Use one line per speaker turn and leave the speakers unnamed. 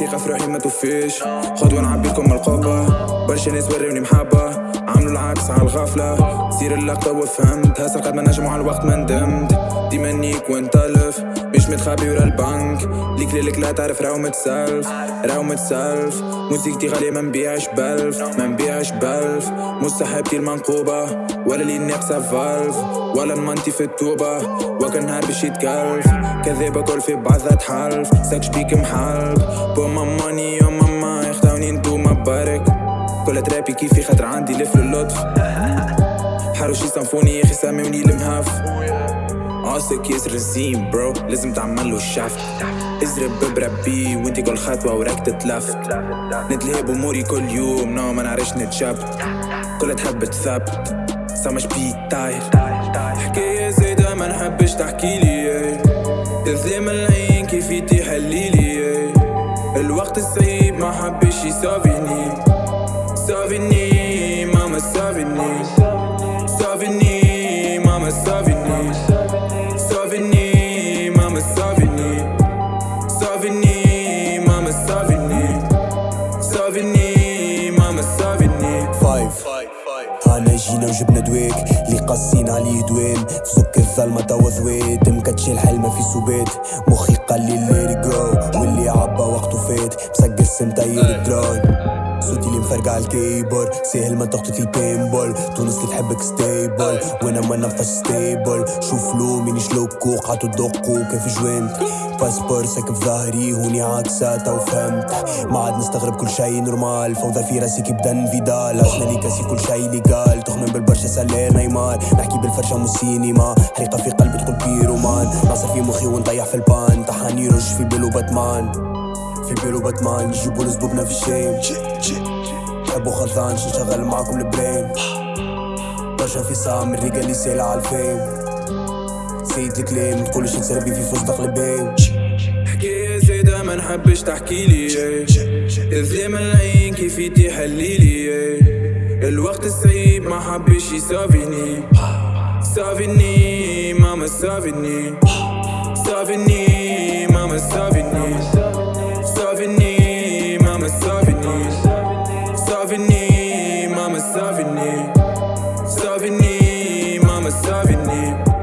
ثقة في روحي ما توفيش خطوة نعبيكم القبة. برشا ناس وريوني محبة عملوا العكس على الغفلة. سير اللقطة وفهمت هسه قد ما نجمو على الوقت ما ندمت. ديما نيك وانطلف مش متخبي ورا البنك. ليك ليلك لا تعرف راهو متسلف راهو متسلف. موسيقتي غالية ما نبيعش بلف ما نبيعش بلف صاحبتي المنقوبة ولا اللي ناقصة فالف ولا نمنتي في التوبة وكان نهار باش يتكلف كذابة كل في بعضها تحلف ساكش بيك محلف بو ما ماني يوم ماما يخدعوني انتوما بارك كل ترابي؟ كيفي خاطر عندي لف اللطف حروشي صنفوني يا أخي ساموني المهاف. عاصك ياسر الزين برو لازم تعمل له الشفت. ازرب ببربي وانتي كل خطوة وراك تتلفت نتلهب أموري كل يوم نو ما نعرفش نتشبت. كلها تحب تثبت سامش بي طاير. حكاية زايدة ما نحبش تحكيلي تظلم العين كيف تحليلي الوقت الصعيب ما حبش يسافيني ماما سافيني
فايف انا جينا وجبنا دويك اللي قاسين عليه دوين تسك الظلمة توا ذويت مكتشي الحل ما في سوبيت مخي قال لي ليري جو واللي عبا وقته فات مسقس مطير الدراي صوتي على الكيبورد سهل ما تخطط البينبول تونس اللي تحبك ستيبل وأنا ما نفش ستيبل شوف لو مين شلوكو قعدوا تدقوا كيف جوينت؟ باسبور ساكن في ظهري. هوني عكسة تو فهمت. ما عاد نستغرب كل شي نورمال. فوضى في راسي كي بدا فيدال. عشنا لي كاسي كل شي ليغال تخمم بالبرشا سالي نيمار. نحكي بالفرشة مو سينما. حريقة في قلبي تقول بيرومان. ناصر في مخي ونطيح في البان. طحاني رش في بيلو باتمان في بيرو باتمان يجيبوا لزبوبنا في الشيم. تحبوا خلطان نشغل معاكم البرين. برشا في سام الريقة اللي سايلة على الفيم. سيد الكلام تقولش نسربي في فستق البيم.
حكاية زايدة ما نحبش تحكيلي تظلم العين كيف تحليلي الوقت الصعيب ما حبش يسافيني سافيني ماما سافيني سافيني ماما سافيني dominate